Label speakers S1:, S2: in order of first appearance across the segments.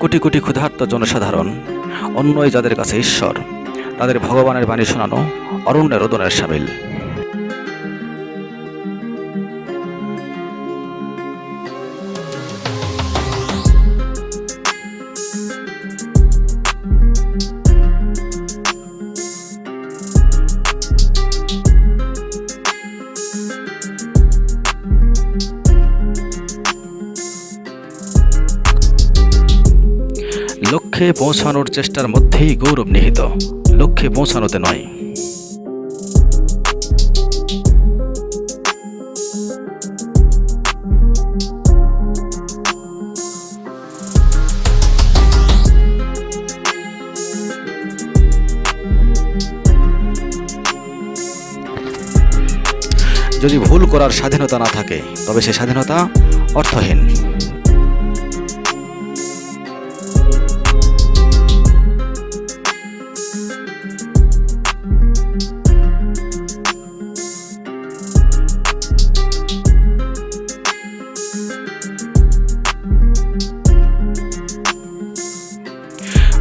S1: কোটি কোটি ক্ষুধার্ত জনসাধারণ, অন্যই যাদের কাছে ঈশ্বর, তাদের ভগবানের বাণী শোনানো অরণ্যের রোদনের সামিল। লক্ষ্যে পৌঁছানোর চেষ্টার মধ্যেই গৌরব নিহিত। লক্ষ্যে পৌঁছানোতে নয়। যদি ভুল করার স্বাধীনতা না থাকে, তবে সে স্বাধীনতা অর্থহীন।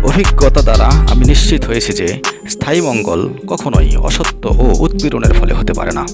S1: অভিজ্ঞতা দ্বারা আমি নিশ্চিত হয়েছি যে স্থায়ী মঙ্গল কখনোই অসত্য ও উৎপীড়নের ফলে হতে পারে না।